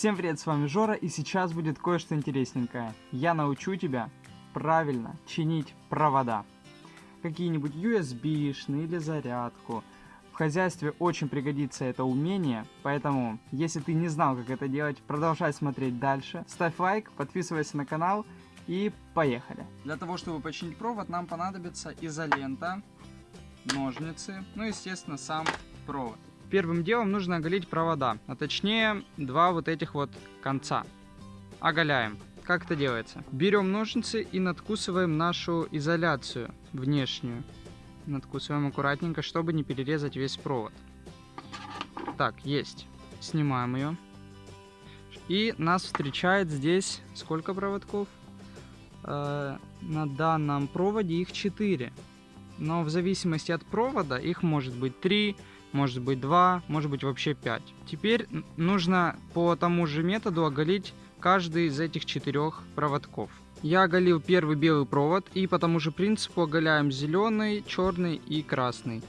Всем привет, с вами Жора, и сейчас будет кое-что интересненькое. Я научу тебя правильно чинить провода. Какие-нибудь USB-шные или зарядку. В хозяйстве очень пригодится это умение, поэтому, если ты не знал, как это делать, продолжай смотреть дальше. Ставь лайк, подписывайся на канал и поехали. Для того, чтобы починить провод, нам понадобится изолента, ножницы, ну, естественно, сам провод. Первым делом нужно оголить провода, а точнее два вот этих вот конца. Оголяем. Как это делается? Берем ножницы и надкусываем нашу изоляцию внешнюю. Надкусываем аккуратненько, чтобы не перерезать весь провод. Так, есть. Снимаем ее. И нас встречает здесь сколько проводков? Э, на данном проводе их 4. Но в зависимости от провода их может быть 3, может быть 2, может быть вообще 5. Теперь нужно по тому же методу оголить каждый из этих четырех проводков. Я оголил первый белый провод и по тому же принципу оголяем зеленый, черный и красный.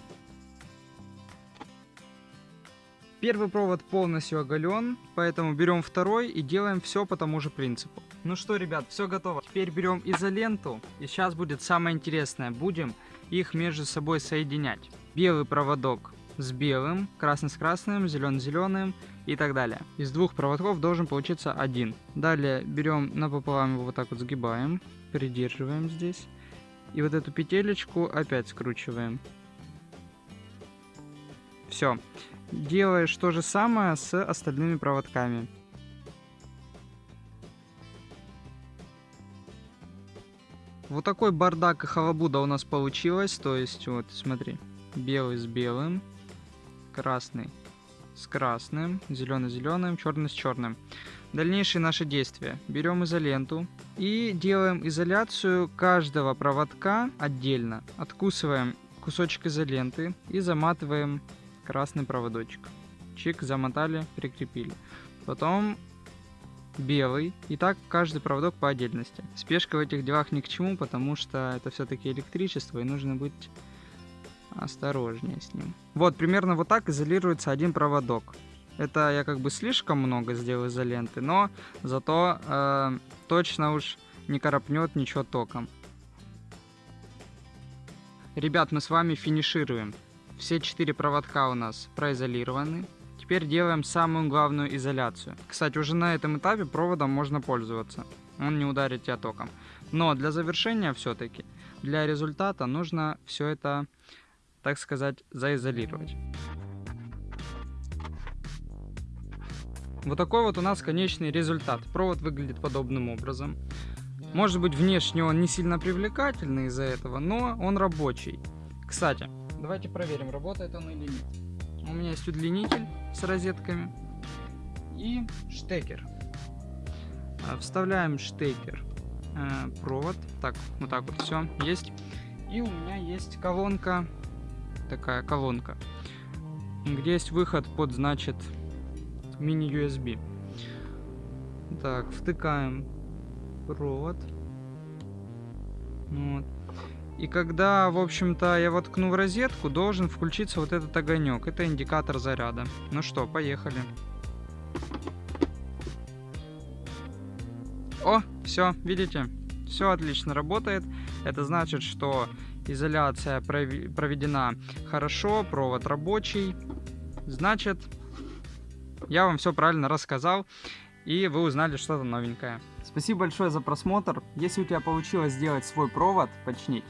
Первый провод полностью оголен, поэтому берем второй и делаем все по тому же принципу. Ну что, ребят, все готово. Теперь берем изоленту, и сейчас будет самое интересное. Будем их между собой соединять. Белый проводок с белым, красный с красным, зеленый с зеленым и так далее. Из двух проводков должен получиться один. Далее берем напополам его вот так вот сгибаем, придерживаем здесь. И вот эту петелечку опять скручиваем. Все. Делаешь то же самое с остальными проводками. Вот такой бардак и халабуда у нас получилось. То есть, вот, смотри, белый с белым, красный с красным, зеленый с зеленым, черный с черным. Дальнейшие наши действия. Берем изоленту и делаем изоляцию каждого проводка отдельно. Откусываем кусочек изоленты и заматываем красный проводочек. Чик, замотали, прикрепили. Потом белый. И так каждый проводок по отдельности. Спешка в этих делах ни к чему, потому что это все-таки электричество и нужно быть осторожнее с ним. Вот, примерно вот так изолируется один проводок. Это я как бы слишком много сделал изоленты, но зато э, точно уж не коропнет ничего током. Ребят, мы с вами финишируем. Все четыре проводка у нас произолированы. Теперь делаем самую главную изоляцию. Кстати, уже на этом этапе проводом можно пользоваться. Он не ударит тебя током. Но для завершения все-таки, для результата нужно все это так сказать, заизолировать. Вот такой вот у нас конечный результат. Провод выглядит подобным образом. Может быть, внешне он не сильно привлекательный из-за этого, но он рабочий. Кстати, давайте проверим, работает он или нет. У меня есть удлинитель с розетками и штекер. А, вставляем штекер, э, провод, так, вот так вот все есть. И у меня есть колонка такая колонка, где есть выход под, значит, мини-USB. Так, втыкаем провод. Вот. И когда, в общем-то, я воткну в розетку, должен включиться вот этот огонек. Это индикатор заряда. Ну что, поехали. О, все, видите? Все отлично работает. Это значит, что изоляция проведена хорошо, провод рабочий. Значит, я вам все правильно рассказал, и вы узнали что-то новенькое. Спасибо большое за просмотр. Если у тебя получилось сделать свой провод, починить,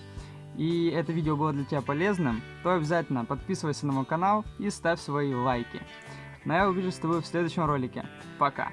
и это видео было для тебя полезным, то обязательно подписывайся на мой канал и ставь свои лайки. Но ну, я увижусь с тобой в следующем ролике. Пока!